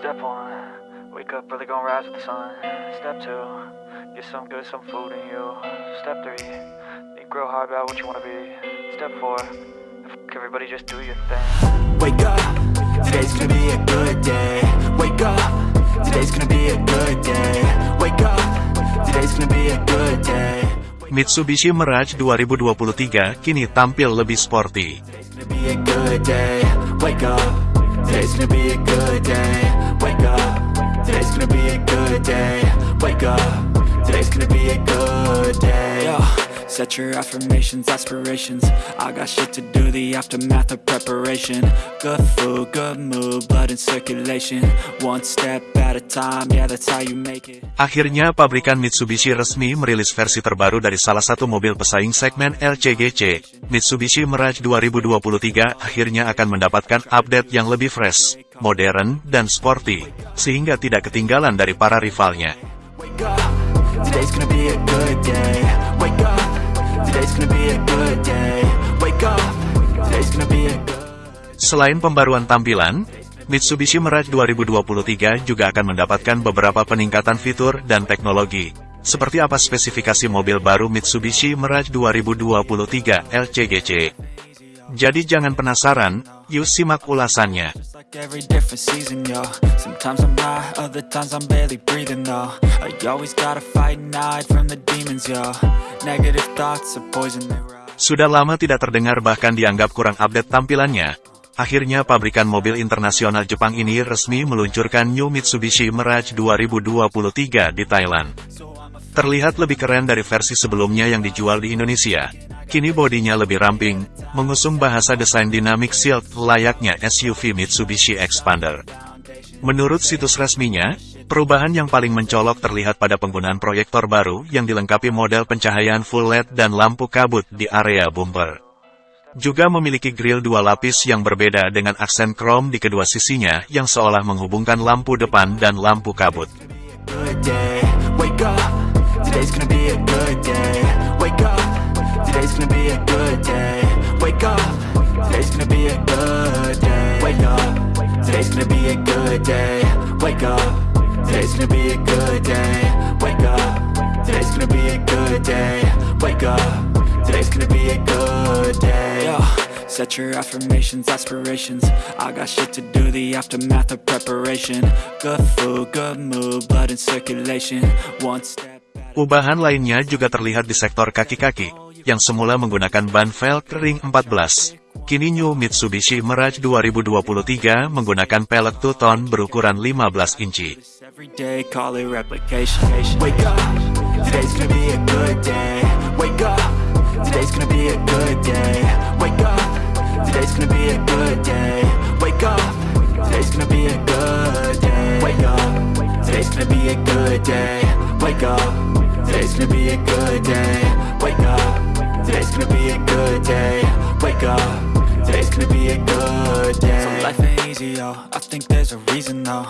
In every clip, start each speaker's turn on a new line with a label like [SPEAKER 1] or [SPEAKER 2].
[SPEAKER 1] Step one, wake up early, gonna rise with the sun. Step two, get some good, some food in you. Step three, think real hard about what you wanna be. Step four, fuck everybody, just do your thing.
[SPEAKER 2] Wake up, today's gonna be a good day. Wake up, today's gonna be a good day. Wake up, today's gonna be a good day.
[SPEAKER 3] Mitsubishi Mirage 2023 kini tampil lebih sporty.
[SPEAKER 2] Today's gonna be a good day. Wake up, today's gonna be a good day. Gonna be a good day. Yo, set your affirmations, aspirations. I got shit to do, the aftermath of preparation. Good food, good mood, blood in circulation. One step at a time, yeah, that's how you make it.
[SPEAKER 3] Akhirnya pabrikan Mitsubishi resmi merilis versi terbaru dari salah satu mobil pesaing segmen LCGC. Mitsubishi Mirage 2023 akhirnya akan mendapatkan update yang lebih fresh, modern, dan sporty, sehingga tidak ketinggalan dari para rivalnya.
[SPEAKER 2] Today's gonna be a good day. Wake up, today's gonna be a good day. Wake up, today's gonna be a good
[SPEAKER 3] Selain pembaruan tampilan, Mitsubishi Mirage 2023 juga akan mendapatkan beberapa peningkatan fitur dan teknologi. Seperti apa spesifikasi mobil baru Mitsubishi Mirage 2023 LCGC? Jadi jangan penasaran, Yuk simak ulasannya. Sudah lama tidak terdengar bahkan dianggap kurang update tampilannya. Akhirnya pabrikan mobil internasional Jepang ini resmi meluncurkan New Mitsubishi Mirage 2023 di Thailand. Terlihat lebih keren dari versi sebelumnya yang dijual di Indonesia. Kini bodinya lebih ramping, mengusung bahasa desain dynamic shield layaknya SUV Mitsubishi Expander. Menurut situs resminya, perubahan yang paling mencolok terlihat pada penggunaan proyektor baru yang dilengkapi model pencahayaan full LED dan lampu kabut di area bumper. Juga memiliki grill dua lapis yang berbeda dengan aksen krom di kedua sisinya yang seolah menghubungkan lampu depan dan lampu kabut.
[SPEAKER 2] Today's gonna be a good day. Wake up. Today's gonna be a good day. Wake up. Today's gonna be a good day. Wake up. Today's gonna be a good day. Wake up. Today's gonna be a good day. Wake up. Today's gonna be a good day. Yo, set your affirmations, aspirations. I got shit to do, the aftermath of preparation. Good food, good mood, blood in circulation. One step.
[SPEAKER 3] Ubahan lainnya juga terlihat di sektor kaki-kaki, yang semula menggunakan ban velg ring 14. Kini New Mitsubishi Mirage 2023 menggunakan pelek two-tone berukuran 15 inci.
[SPEAKER 2] Today's gonna be a good day. Wake up, today's gonna be a good day. So life ain't easy, yo. I think there's a reason though.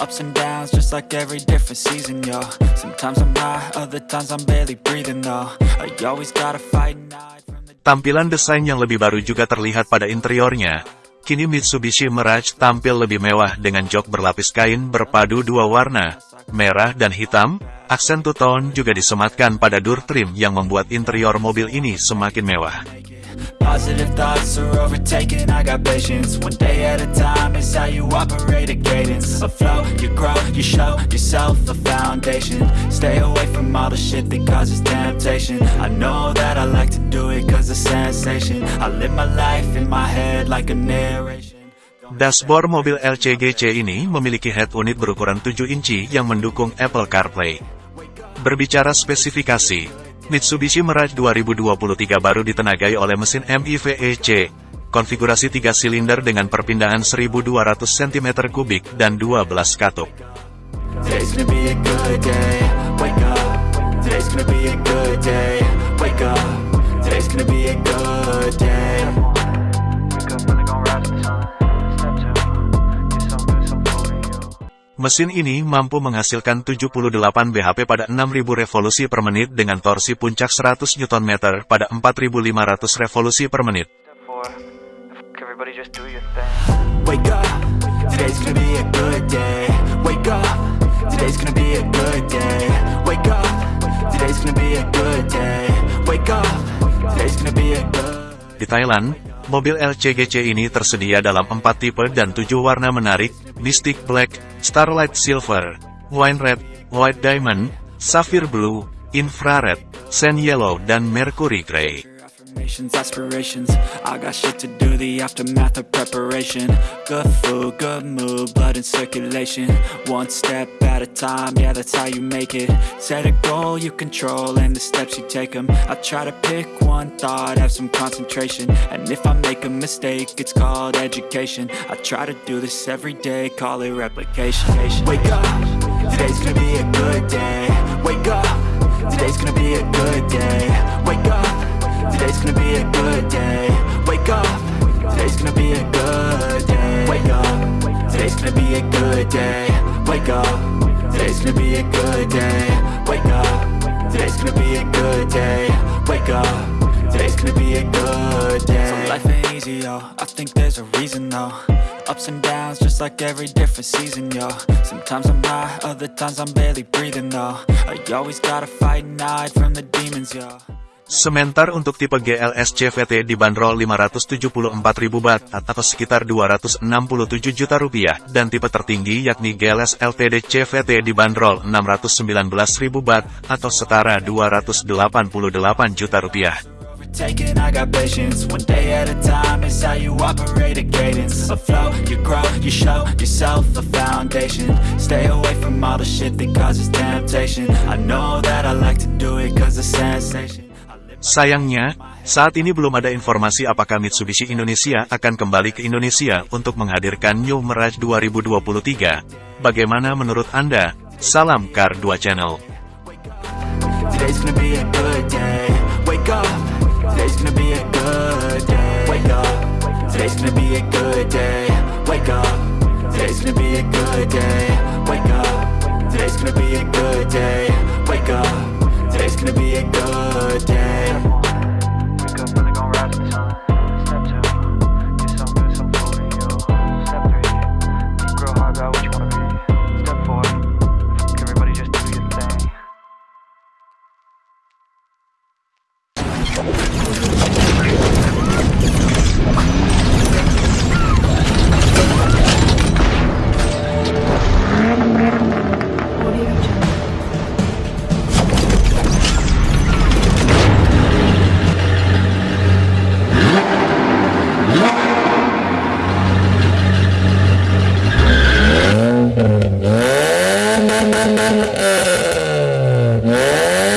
[SPEAKER 2] Ups and downs, just like every different season, yo. Sometimes I'm high, other times I'm barely breathing though. I always gotta fight and hide from the
[SPEAKER 3] Tampilan desain yang lebih baru juga terlihat pada interiornya. Kini Mitsubishi Mirage tampil lebih mewah dengan jok berlapis kain berpadu dua warna, merah dan hitam. Aksen two-tone juga disematkan pada door trim yang membuat interior mobil ini semakin mewah.
[SPEAKER 2] Positive thoughts are overtaken, I got patience. One day at a time is how you operate a cadence. A flow, you grow, you show yourself a foundation. Stay away from all the shit that causes temptation. I know that I like to do it cause it's sensation. I live my life in my head like a narration.
[SPEAKER 3] Dashboard mobil LCGC ini memiliki head unit berukuran 7 inci yang mendukung Apple CarPlay. Berbicara spesifikasi, Mitsubishi Mirage 2023 baru ditenagai oleh mesin MIVEC, konfigurasi 3 silinder dengan perpindahan 1200 cm3 dan 12 katup. Mesin ini mampu menghasilkan 78 bhp pada 6000 revolusi per menit dengan torsi puncak 100 Nm pada 4500 revolusi per menit. Di Thailand, mobil LCGC ini tersedia dalam 4 tipe dan tujuh warna menarik, Mystic Black, Starlight Silver, Wine Red, White Diamond, Sapphire Blue, Infrared, Sand Yellow dan Mercury Grey.
[SPEAKER 2] Affirmations, aspirations. I got shit to do, the aftermath of preparation. Good food, good mood, blood in circulation. One step at a time, yeah, that's how you make it. Set a goal you control, and the steps you take them. I try to pick one thought, have some concentration. And if I make a mistake, it's called education. I try to do this every day, call it replication. Wake up, today's gonna be a good day. Wake up, today's gonna be a good day. Today's gonna be a good day. Wake up. Today's gonna be a good day. Wake up. Today's gonna be a good day. Wake up. Today's gonna be a good day. Wake up. Today's gonna be a good day. Wake up. Today's gonna be a good day. So life ain't easy, yo. I think there's a reason though. Ups and downs, just like every different season, yo. Sometimes I'm high, other times I'm barely breathing though. I always gotta fight and hide from the demons, yo.
[SPEAKER 3] Sementar untuk tipe GLS CVT dibanderol 574.000 bat atau sekitar 267 juta rupiah. Dan tipe tertinggi yakni GLS LTD CVT dibanderol 619.000 bat atau setara 288 juta rupiah. Sayangnya, saat ini belum ada informasi apakah Mitsubishi Indonesia akan kembali ke Indonesia untuk menghadirkan New Mirage 2023. Bagaimana menurut Anda? Salam Car 2 Channel.
[SPEAKER 2] Gonna be a good day Wake up Today's gonna be a good day Wake up Today's gonna be a good day Wake up Today's gonna be a good day Wake up Today's gonna be a good day Wake up,
[SPEAKER 1] really gonna rise with the sun. Step two, get some good, some food in you. Step three, think real hard about what you wanna be. Step four, everybody just do your thing.